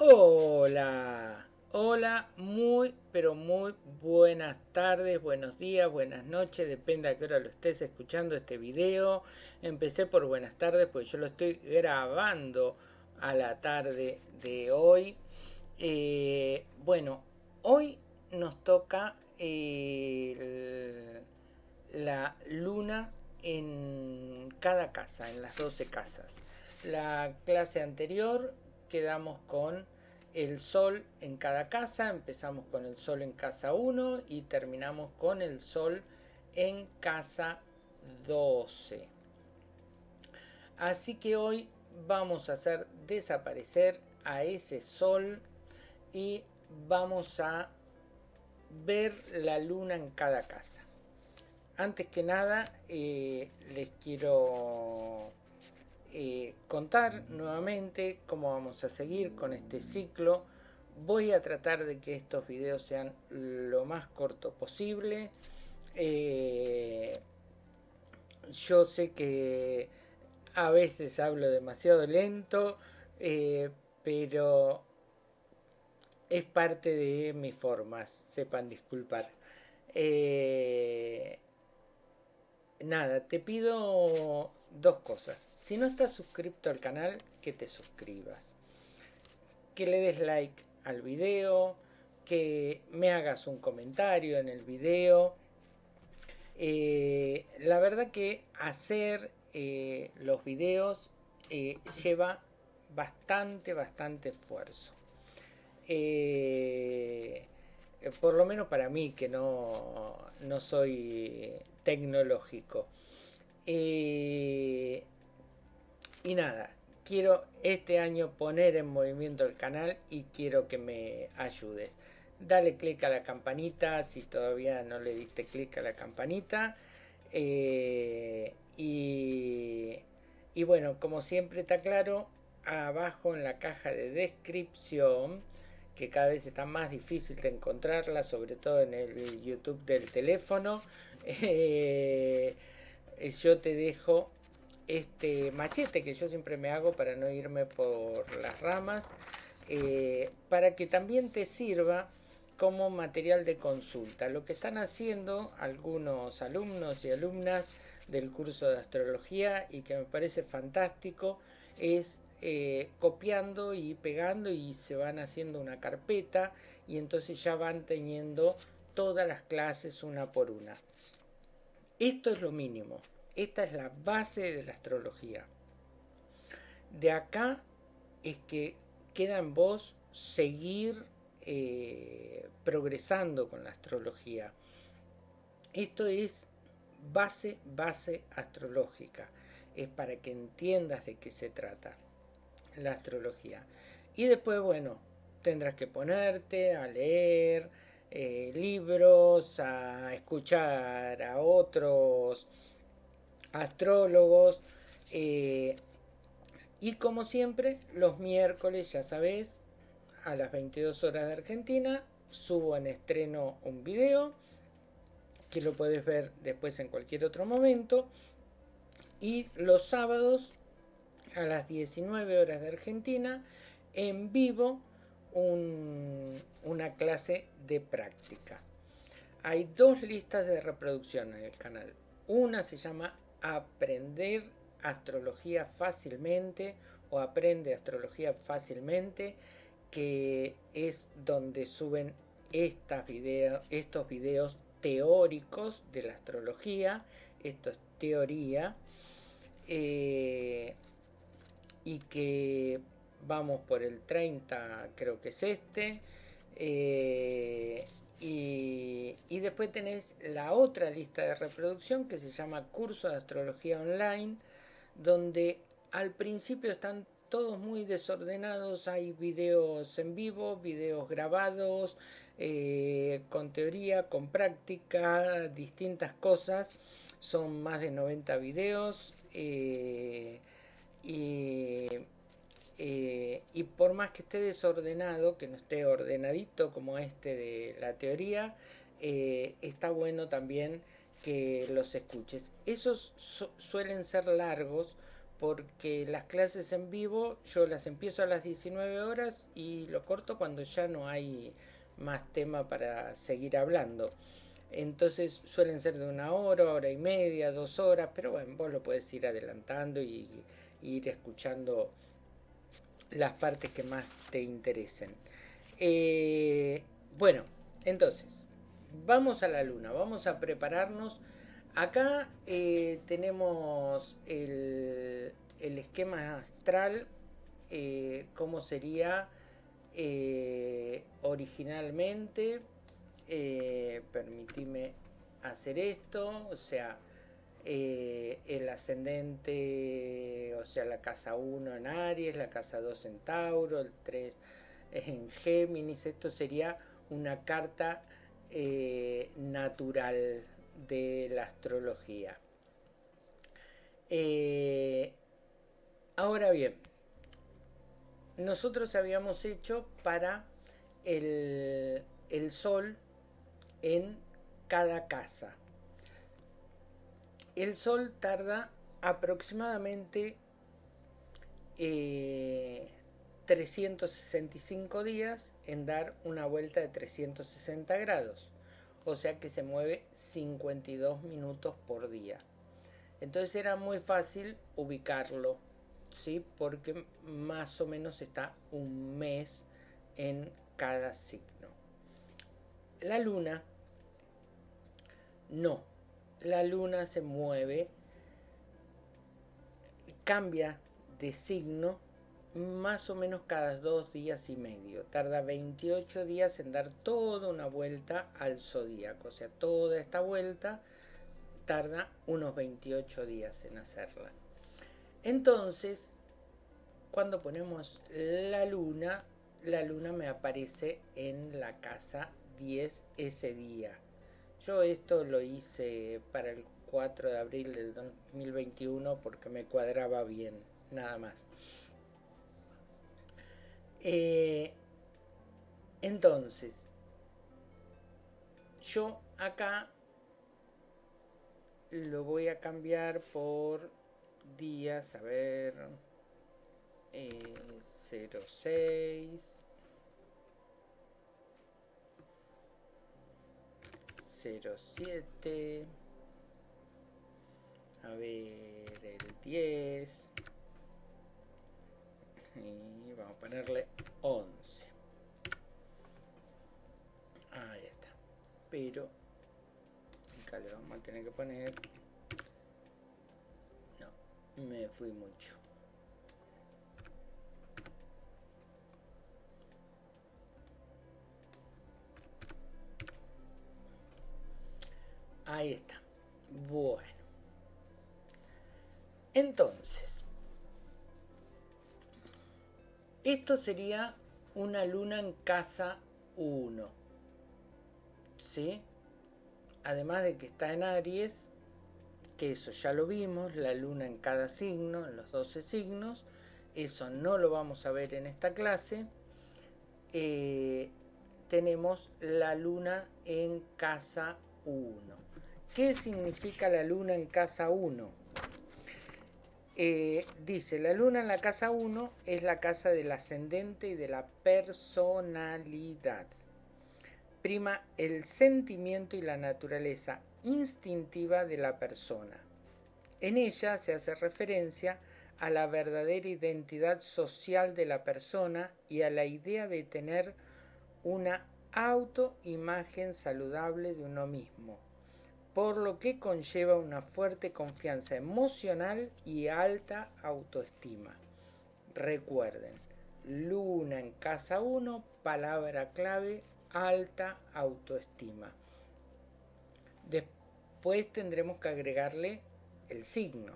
Hola, hola, muy, pero muy buenas tardes, buenos días, buenas noches, depende a qué hora lo estés escuchando este video. Empecé por buenas tardes, pues yo lo estoy grabando a la tarde de hoy. Eh, bueno, hoy nos toca la luna en cada casa, en las 12 casas. La clase anterior quedamos con el sol en cada casa, empezamos con el sol en casa 1 y terminamos con el sol en casa 12. Así que hoy vamos a hacer desaparecer a ese sol y vamos a ver la luna en cada casa. Antes que nada eh, les quiero eh, contar nuevamente cómo vamos a seguir con este ciclo. Voy a tratar de que estos videos sean lo más corto posible. Eh, yo sé que a veces hablo demasiado lento, eh, pero es parte de mis formas, sepan disculpar. Nada, te pido dos cosas. Si no estás suscrito al canal, que te suscribas. Que le des like al video, que me hagas un comentario en el video. Eh, la verdad que hacer eh, los videos eh, lleva bastante, bastante esfuerzo. por lo menos para mí, que no, no soy tecnológico. Eh, y nada, quiero este año poner en movimiento el canal y quiero que me ayudes. Dale click a la campanita si todavía no le diste click a la campanita. Eh, y bueno, como siempre está claro, abajo en la caja de descripción, que cada vez está más difícil de encontrarla, sobre todo en el YouTube del teléfono. Eh, yo te dejo este machete que yo siempre me hago para no irme por las ramas, eh, para que también te sirva como material de consulta. Lo que están haciendo algunos alumnos y alumnas del curso de astrología y que me parece fantástico es eh, copiando y pegando y se van haciendo una carpeta y entonces ya van teniendo todas las clases una por una. Esto es lo mínimo. Esta es la base de la astrología. De acá es que queda en vos seguir eh, progresando con la astrología. Esto es base, base astrológica. Es para que entiendas de qué se trata la astrología. Y después, bueno, tendrás que ponerte a leer, eh, libros, a escuchar a otros astrólogos. Eh, y como siempre, los miércoles, ya sabes, a las 22 horas de Argentina, subo en estreno un video que lo puedes ver después en cualquier otro momento. Y los sábados a las 19 horas de Argentina, en vivo, una clase de práctica. Hay dos listas de reproducción en el canal. Una se llama Aprender astrología fácilmente o Aprende astrología fácilmente, que es donde suben estas estos videos teóricos de la astrología. Esto es teoría. Eh, y que vamos por el 30 creo que es este eh, y, después tenés la otra lista de reproducción que se llama curso de astrología online donde al principio están todos muy desordenados hay videos en vivo videos grabados eh, con teoría con práctica distintas cosas son más de 90 videos eh, y, eh, y por más que esté desordenado, que no esté ordenadito como este de la teoría, eh, está bueno también que los escuches. Esos suelen ser largos porque las clases en vivo yo las empiezo a las 19 horas y lo corto cuando ya no hay más tema para seguir hablando. Entonces suelen ser de una hora, hora y media, dos horas, pero bueno, vos lo puedes ir adelantando y, ir escuchando las partes que más te interesen. Eh, bueno, entonces, vamos a la luna, vamos a prepararnos. Acá eh, tenemos el, esquema astral, eh, cómo sería originalmente eh, permitime hacer esto, o sea, eh, el ascendente, o sea, la casa 1 en Aries, la casa 2 en Tauro, el 3 en Géminis, esto sería una carta eh, natural de la astrología. ahora bien, nosotros habíamos hecho para el, el Sol en cada casa. El Sol tarda aproximadamente 365 eh, días en dar una vuelta de 360 grados. O sea que se mueve 52 minutos por día. Entonces era muy fácil ubicarlo, ¿sí? Porque más o menos está un mes en cada signo. La luna, no, la luna se mueve, cambia de signo más o menos cada dos días y medio. Tarda 28 días en dar toda una vuelta al zodíaco. O sea, toda esta vuelta tarda unos 28 días en hacerla. Entonces, cuando ponemos la luna, la luna me aparece en la casa 10 ese día. Yo esto lo hice para el 4 de abril del 2021 porque me cuadraba bien, nada más. Eh, entonces, yo acá lo voy a cambiar por días, a ver, eh, 06 07 a ver el 10 y vamos a ponerle 11 ahí está. Pero acá le vamos a tener que poner no me fui mucho Ahí está. Bueno. Entonces, esto sería una luna en casa 1. ¿Sí? Además de que está en Aries, que eso ya lo vimos, la luna en cada signo, en los 12 signos. Eso no lo vamos a ver en esta clase. Eh, tenemos la luna en casa 1. ¿Qué significa la luna en casa 1? Eh, dice, la luna en la casa 1 es la casa del ascendente y de la personalidad. Prima el sentimiento y la naturaleza instintiva de la persona. En ella se hace referencia a la verdadera identidad social de la persona y a la idea de tener una autoimagen saludable de uno mismo por lo que conlleva una fuerte confianza emocional y alta autoestima. Recuerden, luna en casa 1, palabra clave, alta autoestima. Después tendremos que agregarle el signo,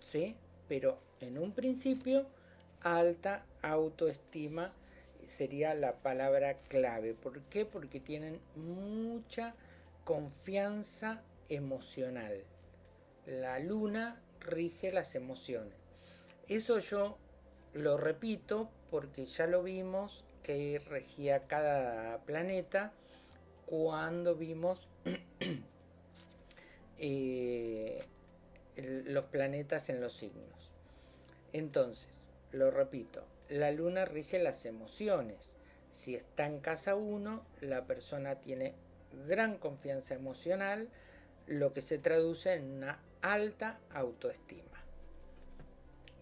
¿sí? Pero en un principio, alta autoestima sería la palabra clave. ¿Por qué? Porque tienen mucha confianza emocional. La luna rige las emociones. Eso yo lo repito porque ya lo vimos que regía cada planeta cuando vimos eh, los planetas en los signos. Entonces, lo repito, la luna rige las emociones. Si está en casa 1, la persona tiene gran confianza emocional, lo que se traduce en una alta autoestima.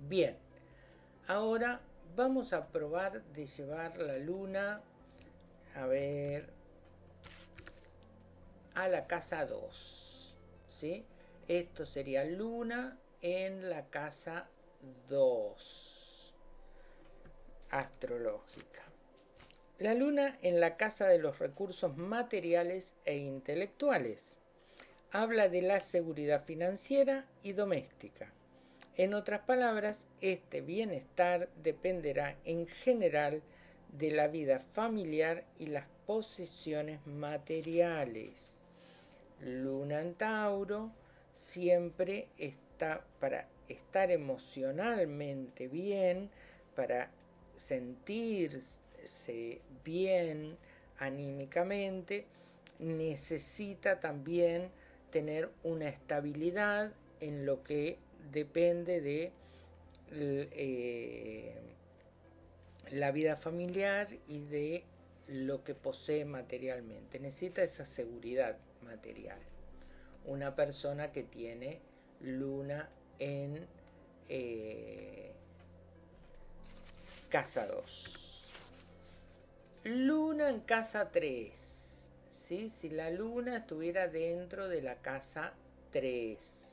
Bien, ahora vamos a probar de llevar la luna, a ver, a la casa 2. ¿sí? Esto sería luna en la casa 2 astrológica. La luna en la casa de los recursos materiales e intelectuales. Habla de la seguridad financiera y doméstica. En otras palabras, este bienestar dependerá en general de la vida familiar y las posesiones materiales. Luna en Tauro siempre está para estar emocionalmente bien, para sentirse bien anímicamente, necesita también tener una estabilidad en lo que depende de eh, la vida familiar y de lo que posee materialmente. Necesita esa seguridad material. Una persona que tiene luna en eh, casa 2. Luna en casa 3. ¿sí? Si la luna estuviera dentro de la casa 3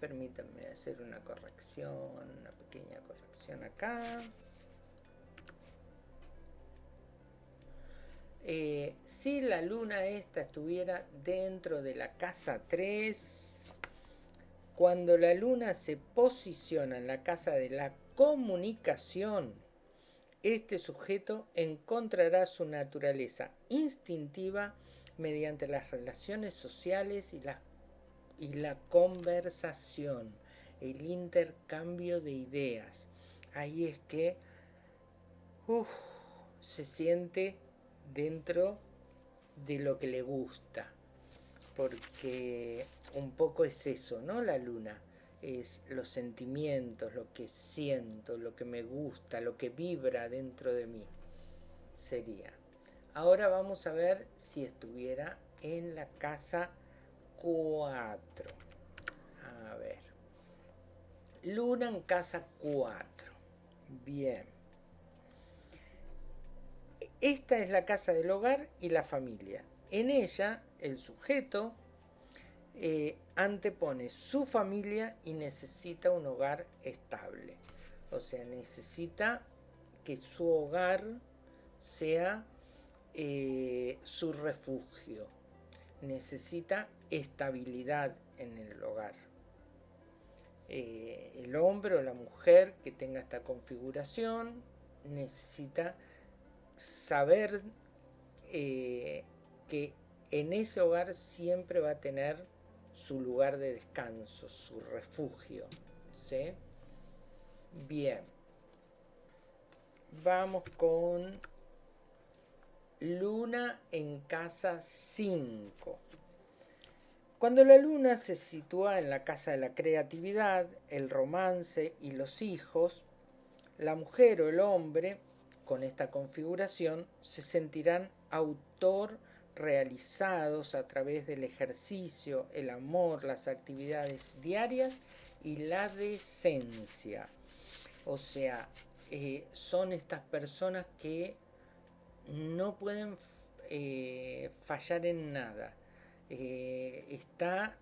permítanme hacer una corrección, una pequeña corrección acá. Eh, si la luna esta estuviera dentro de la casa 3, cuando la luna se posiciona en la casa de la comunicación, este sujeto encontrará su naturaleza instintiva mediante las relaciones sociales y la conversación, el intercambio de ideas. Ahí es que se siente dentro de lo que le gusta, porque un poco es eso, ¿no? La luna es los sentimientos, lo que siento, lo que me gusta, lo que vibra dentro de mí. Sería. Ahora vamos a ver si estuviera en la casa 4. A ver. Luna en casa 4. Bien. Esta es la casa del hogar y la familia. En ella, el sujeto eh, antepone su familia y necesita un hogar estable. O sea, necesita que su hogar sea eh, su refugio. Necesita estabilidad en el hogar. Eh, el hombre o la mujer que tenga esta configuración necesita saber eh, que en ese hogar siempre va a tener su lugar de descanso, su refugio. ¿sí? Bien. Vamos con Luna en casa 5. Cuando la luna se sitúa en la casa de la creatividad, el romance y los hijos, la mujer o el hombre con esta configuración se sentirán autor realizados a través del ejercicio, el amor, las actividades diarias y la decencia. O sea, eh, son estas personas que no pueden eh, fallar en nada eh, está,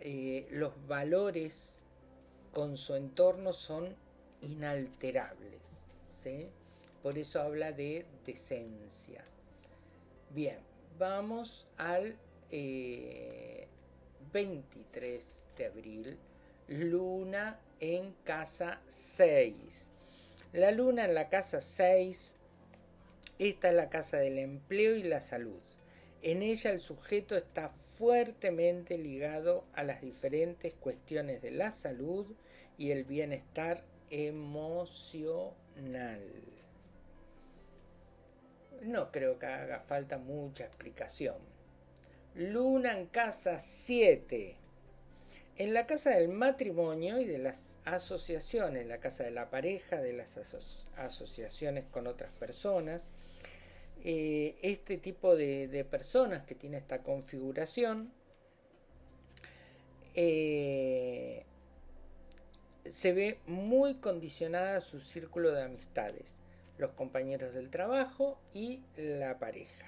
eh, los valores con su entorno son inalterables. Por eso habla de decencia. Bien, vamos al 23 eh, de abril, luna en casa 6. La luna en la casa 6, esta es la casa del empleo y la salud. En ella el sujeto está fuertemente ligado a las diferentes cuestiones de la salud y el bienestar emocional. No creo que haga falta mucha explicación. Luna en casa 7. en la casa del matrimonio y de las asociaciones, la casa de la pareja, de las asociaciones con otras personas, eh, este tipo de, personas que tiene esta configuración eh, se ve muy condicionada a su círculo de amistades, los compañeros del trabajo y la pareja.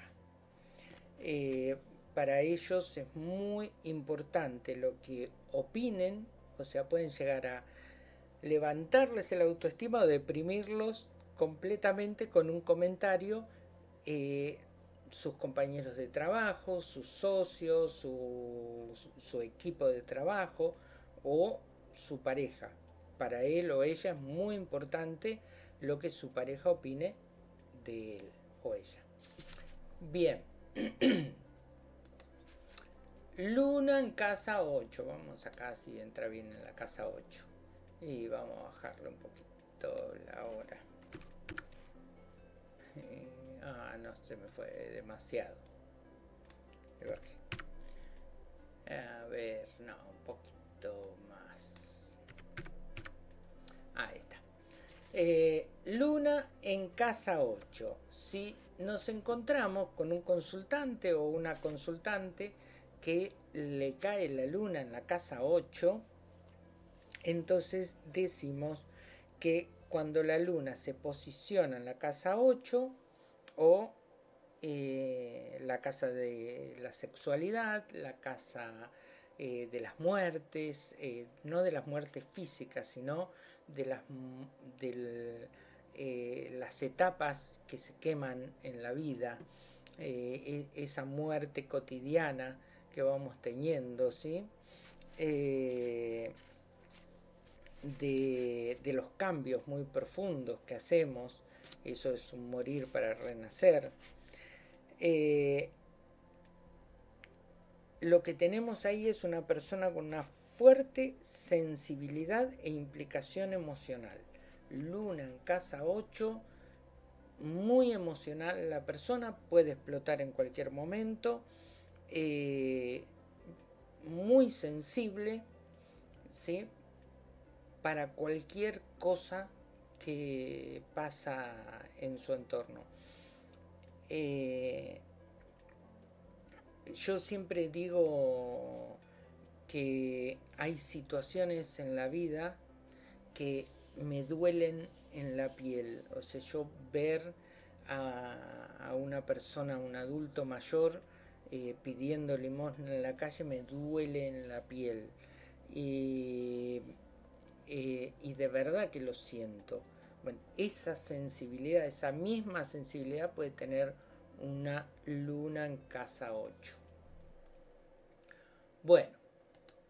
Eh, para ellos es muy importante lo que opinen, o sea, pueden llegar a levantarles el autoestima o deprimirlos completamente con un comentario eh, sus compañeros de trabajo, sus socios, su, equipo de trabajo o su pareja. Para él o ella es muy importante lo que su pareja opine de él o ella. Bien. Luna en casa 8. Vamos acá si entra bien en la casa 8. Y vamos a bajarle un poquito la hora. Eh, Ah, no, se me fue demasiado. A ver, no, un poquito más. Ahí está. Eh, luna en casa 8. Si nos encontramos con un consultante o una consultante que le cae la luna en la casa 8, entonces decimos que cuando la luna se posiciona en la casa 8, o eh, la casa de la sexualidad, la casa eh, de las muertes, no de las muertes físicas, sino de las, de las etapas que se queman en la vida, e, esa muerte cotidiana que vamos teniendo, ¿sí? de, de los cambios muy profundos que hacemos eso es un morir para renacer. Eh, lo que tenemos ahí es una persona con una fuerte sensibilidad e implicación emocional. Luna en casa 8, muy emocional la persona, puede explotar en cualquier momento, eh, muy sensible, ¿sí? para cualquier cosa que pasa en su entorno. Eh, yo siempre digo que hay situaciones en la vida que me duelen en la piel. O sea, yo ver a, una persona, un adulto mayor, eh, pidiendo limosna en la calle me duele en la piel. Y, eh, y de verdad que lo siento. Bueno, esa sensibilidad, esa misma sensibilidad puede tener una luna en casa 8. Bueno,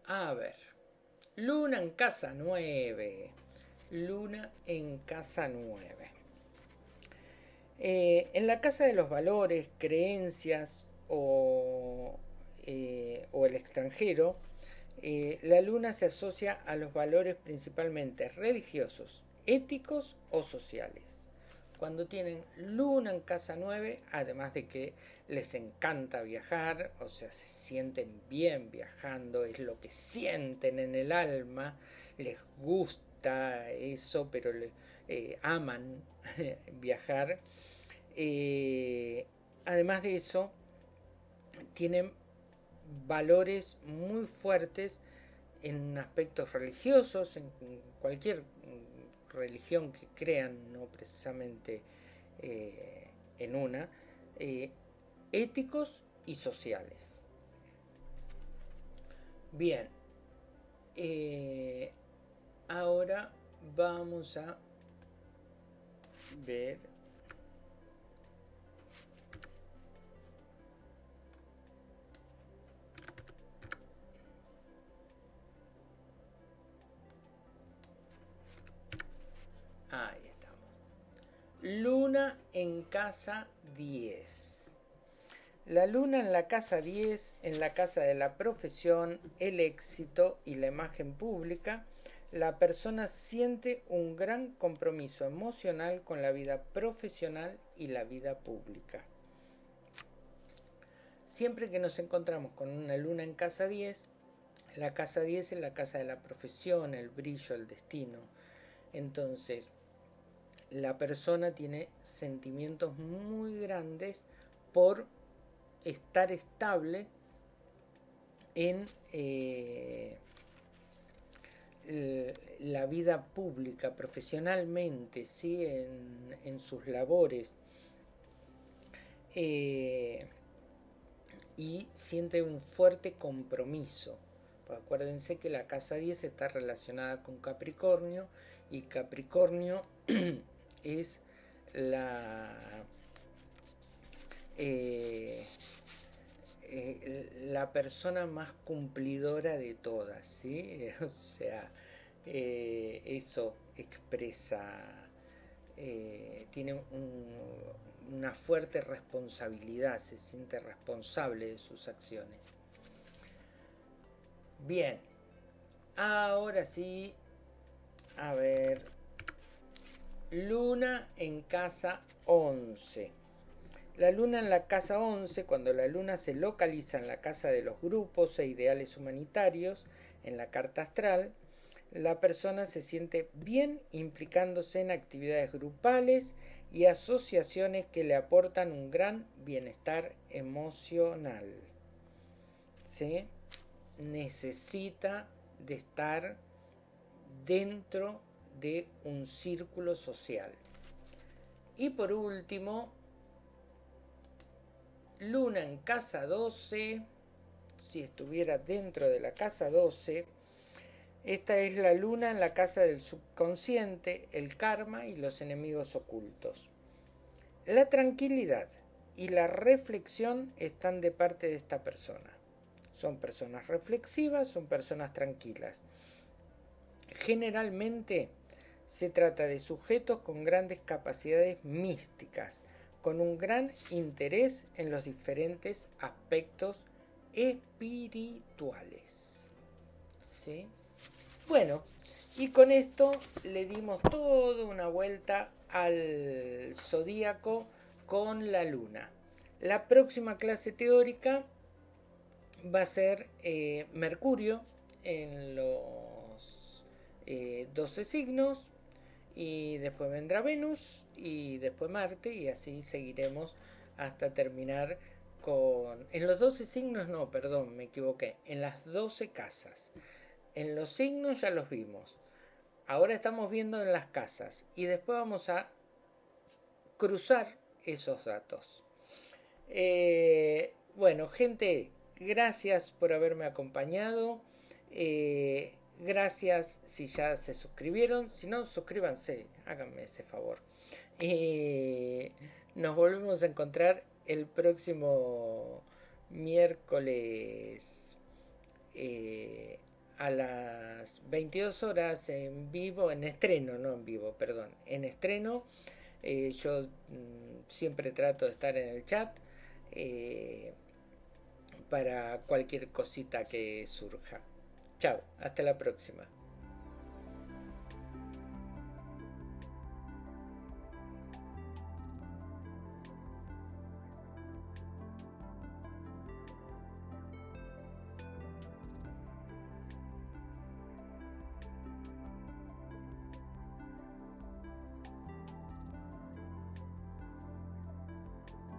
a ver. Luna en casa 9. Luna en casa 9. Eh, en la casa de los valores, creencias o, eh, el extranjero, eh, la luna se asocia a los valores principalmente religiosos, éticos o sociales. Cuando tienen luna en casa 9, además de que les encanta viajar, o sea, se sienten bien viajando, es lo que sienten en el alma, les gusta eso, pero le, eh, aman viajar. Eh, además de eso, tienen valores muy fuertes en aspectos religiosos, en cualquier religión que crean, no precisamente eh, en una, eh, éticos y sociales. Bien, eh, ahora vamos a ver Luna en casa 10. La luna en la casa 10, en la casa de la profesión, el éxito y la imagen pública, la persona siente un gran compromiso emocional con la vida profesional y la vida pública. Siempre que nos encontramos con una luna en casa 10, La casa 10 es la casa de la profesión, el brillo, el destino. Entonces, la persona tiene sentimientos muy grandes por estar estable en eh, la vida pública, profesionalmente, ¿sí? en, sus labores. Eh, y siente un fuerte compromiso. Pues acuérdense que la casa 10 está relacionada con Capricornio y Capricornio es la eh, eh, la persona más cumplidora de todas, ¿sí? O sea, eh, eso expresa, tiene una fuerte responsabilidad, se siente responsable de sus acciones. Bien, ahora sí, a ver, Luna en casa 11. La luna en la casa 11, cuando la luna se localiza en la casa de los grupos e ideales humanitarios, en la carta astral, la persona se siente bien implicándose en actividades grupales y asociaciones que le aportan un gran bienestar emocional. ¿Sí? Necesita de estar dentro de un círculo social. Y por último, Luna en casa 12, si estuviera dentro de la casa 12, esta es la luna en la casa del subconsciente, el karma y los enemigos ocultos. La tranquilidad y la reflexión están de parte de esta persona. Son personas reflexivas, son personas tranquilas. Generalmente se trata de sujetos con grandes capacidades místicas, con un gran interés en los diferentes aspectos espirituales. ¿Sí? Bueno, y con esto le dimos toda una vuelta al zodíaco con la luna. La próxima clase teórica va a ser eh, Mercurio en los 12 eh, signos, y después vendrá Venus y después Marte y así seguiremos hasta terminar con... En los 12 signos no, perdón, me equivoqué, en las 12 casas. En los signos ya los vimos. Ahora estamos viendo en las casas y después vamos a cruzar esos datos. Eh, bueno, gente, gracias por haberme acompañado. Eh, Gracias si ya se suscribieron. Si no, suscríbanse. Háganme ese favor. Y nos volvemos a encontrar el próximo miércoles eh, a las 22 horas en vivo, en estreno, no en vivo, perdón, en estreno. Eh, yo mm, siempre trato de estar en el chat eh, para cualquier cosita que surja. Chao, hasta la próxima.